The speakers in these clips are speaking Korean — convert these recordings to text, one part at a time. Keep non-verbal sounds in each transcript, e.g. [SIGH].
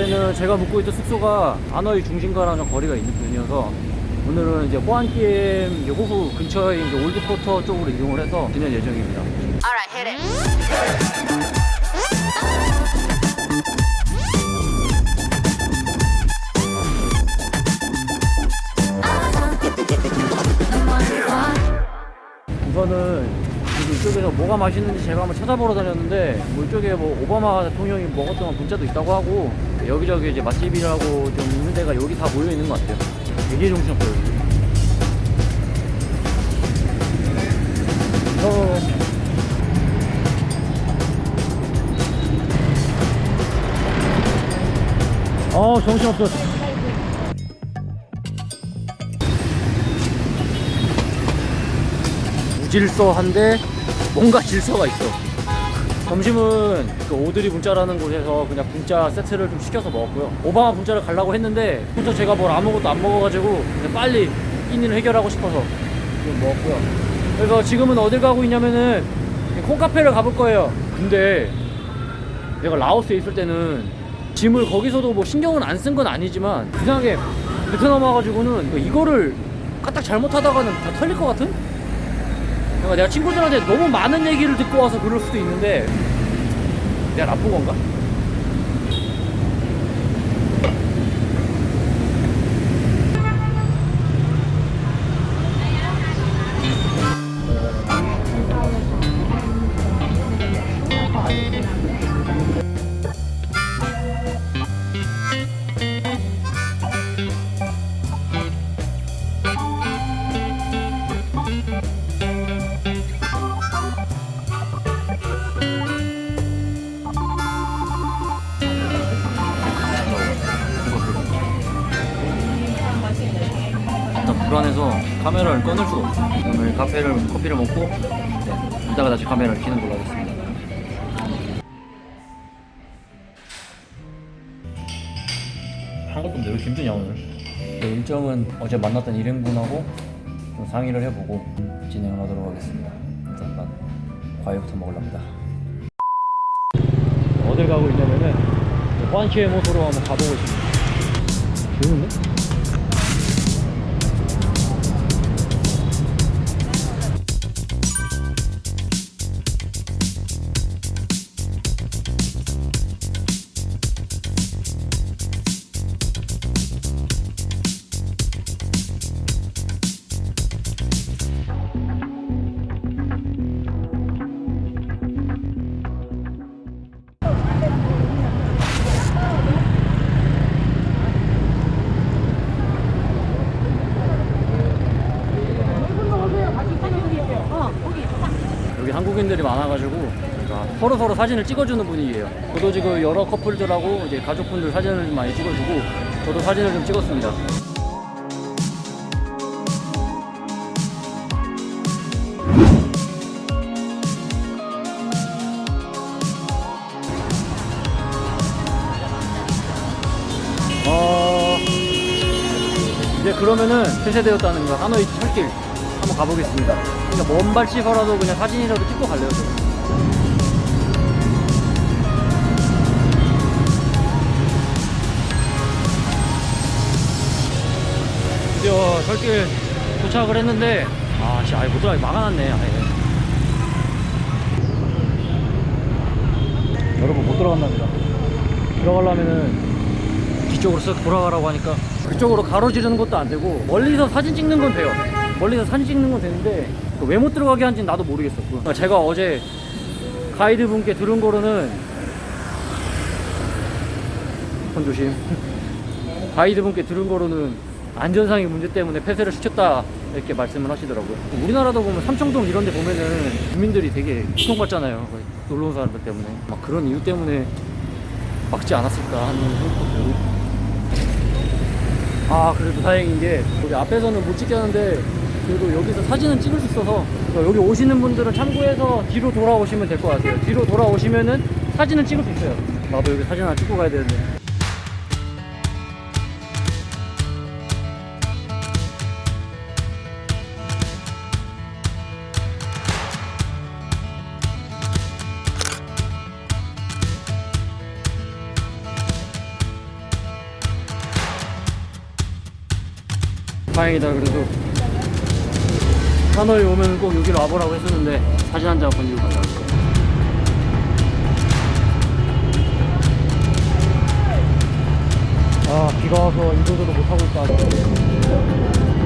어제는 제가 묵고 있던 숙소가 아너이 중심가랑 좀 거리가 있는 편이어서 오늘은 이제 이제 호수 근처에 이제 올드포터 쪽으로 이동을 해서 지낼 예정입니다. 우선은 이쪽에서 뭐가 맛있는지 제가 한번 찾아보러 다녔는데 뭐 이쪽에 뭐 오바마 대통령이 먹었던 분짜도 있다고 하고 여기저기 이제 맛집이라고 좀 있는 데가 여기 다 모여 있는 것 같아요. 되게 정신없어요. 어. 어 정신없어. 무질서한데 뭔가 질서가 있어. 점심은 그 오드리 분짜라는 곳에서 그냥 분짜 세트를 좀 시켜서 먹었고요. 오바마 분짜를 가려고 했는데 혼자 제가 뭘 아무것도 안 먹어가지고 그냥 빨리 끼니를 해결하고 싶어서 좀 먹었고요. 그래서 지금은 어딜 가고 있냐면은 콩카페를 가볼 거예요. 근데 내가 라오스에 있을 때는 짐을 거기서도 뭐 신경은 안 쓴 건 아니지만 이상하게 베트남 와가지고는 이거를 까딱 잘못하다가는 다 털릴 것 같은? 그러니까 내가 친구들한테 너무 많은 얘기를 듣고 와서 그럴 수도 있는데 내가 나쁜 건가? 불안해서 카메라를 꺼낼 수가 없어. 오늘 카페를 커피를 먹고 네, 이따가 다시 카메라를 켜는 걸로 하겠습니다. 한 것도 없는데 왜 힘드냐 오늘? 네, 일정은 어제 만났던 일행분하고 좀 상의를 해보고 진행을 하도록 하겠습니다. 일단 과일부터 먹으랍니다. 어딜 가고 있냐면은 호안키의 모소로 한번 가보고 있습니다. 좋은데? 한국인들이 많아가지고 그러니까 서로 서로 사진을 찍어주는 분위기예요. 저도 지금 여러 커플들하고 이제 가족분들 사진을 좀 많이 찍어주고 저도 사진을 좀 찍었습니다. 어 이제 그러면은 폐쇄되었다는 거 하노이 철길 한번 가보겠습니다. 그러니까 먼 발치서라도 그냥 사진이라도 찍고 갈래요. 저. 드디어 철길 도착을 했는데 아씨 아예 못 들어가게 막아놨네 아예. 여러분 못 들어간답니다. 들어가려면은 뒤쪽으로 쓱 돌아가라고 하니까 그쪽으로 가로지르는 것도 안 되고 멀리서 사진 찍는 건 돼요 멀리서 사진 찍는 건 되는데 왜 못 들어가게 한지는 나도 모르겠었고 그러니까 제가 어제 가이드 분께 들은 거로는 손 조심. [LAUGHS] 가이드 분께 들은 거로는 안전상의 문제 때문에 폐쇄를 시켰다 이렇게 말씀을 하시더라고요. 우리나라도 보면 삼청동 이런 데 보면은 주민들이 되게 고통받잖아요. 놀러 온 사람들 때문에. 막 그런 이유 때문에 막지 않았을까 하는 생각도 들고. 아 그래도 다행인 게 여기 앞에서는 못 찍겠는데 그리고 여기서 사진은 찍을 수 있어서 여기 오시는 분들은 참고해서 뒤로 돌아오시면 될 것 같아요. 뒤로 돌아오시면은 사진을 찍을 수 있어요. 나도 여기 사진 하나 찍고 가야 되는데. 다행이다 그래도. 하노이 오면 꼭 여기로 와보라고 했었는데 사진 한 장 건지고 가자 아 비가 와서 인도도로 못하고 있다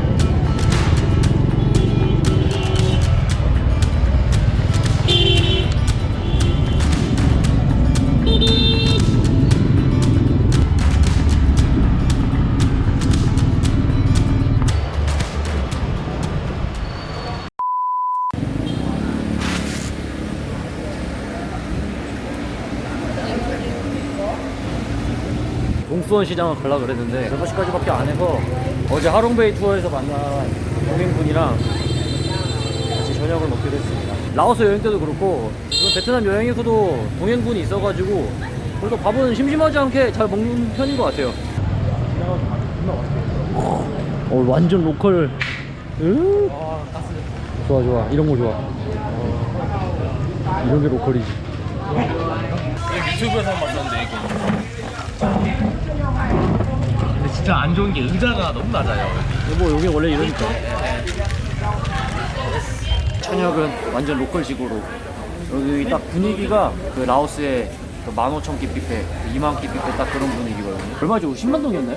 동쑤언 시장을 가려고 그랬는데 6시까지밖에 안 해서 어제 하롱베이 투어에서 만난 동행분이랑 같이 저녁을 먹기로 했습니다. 라오스 여행 때도 그렇고 베트남 여행에서도 동행분이 있어가지고 그래도 밥은 심심하지 않게 잘 먹는 편인 것 같아요. 어 완전 local. 으 좋아 좋아. 이런 거 좋아. 이런 게 local이지. 유튜브에서 봤었는데 이거 근데 진짜 안 좋은 게 의자가 너무 낮아요. 뭐 여기 원래 이러니까. 천역은 완전 로컬식으로. 여기 딱 분위기가 그 라오스의 그 15,000끼 뷔페 2만 끼 뷔페 딱 그런 분위기거든요. 얼마 죠? 10만 동이었나요?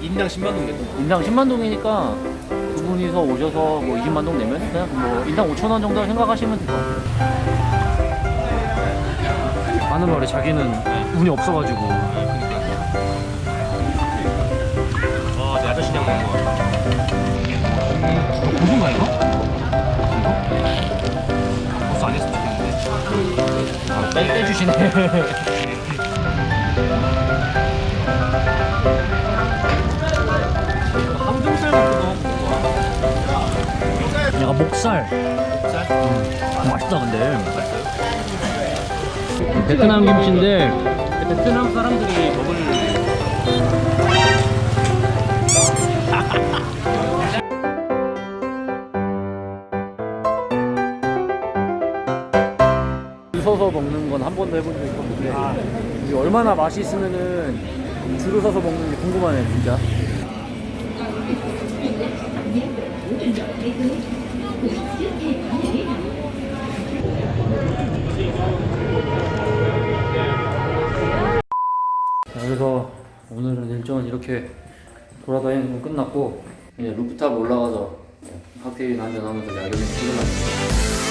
인당 10만 원 정도 인당 10만 동이니까 두 분이서 오셔서 뭐 20만 동 내면 그냥 뭐 인당 5천 원 정도 생각하시면 될 것 같아요 하는 말에 자기는 운이 없어가지고 고수인가 이거? 이거? 고수 안 했으면 좋겠는데 아, 같은 거 [LAUGHS] 약간 목살 쌀? 음, 맛있다 근데 베트남 김치인데 베트남 사람들이 먹을 줄 서서 먹는 건 한 번도 해본 적이 없는데 이게 얼마나 맛이 있으면은 줄을 서서 먹는지 궁금하네 진짜. 자, 그래서 오늘은 일정은 이렇게 돌아다니는 건 끝났고 이제 루프탑 올라가서 칵테일 한잔 하면서 야경이 끝났습니다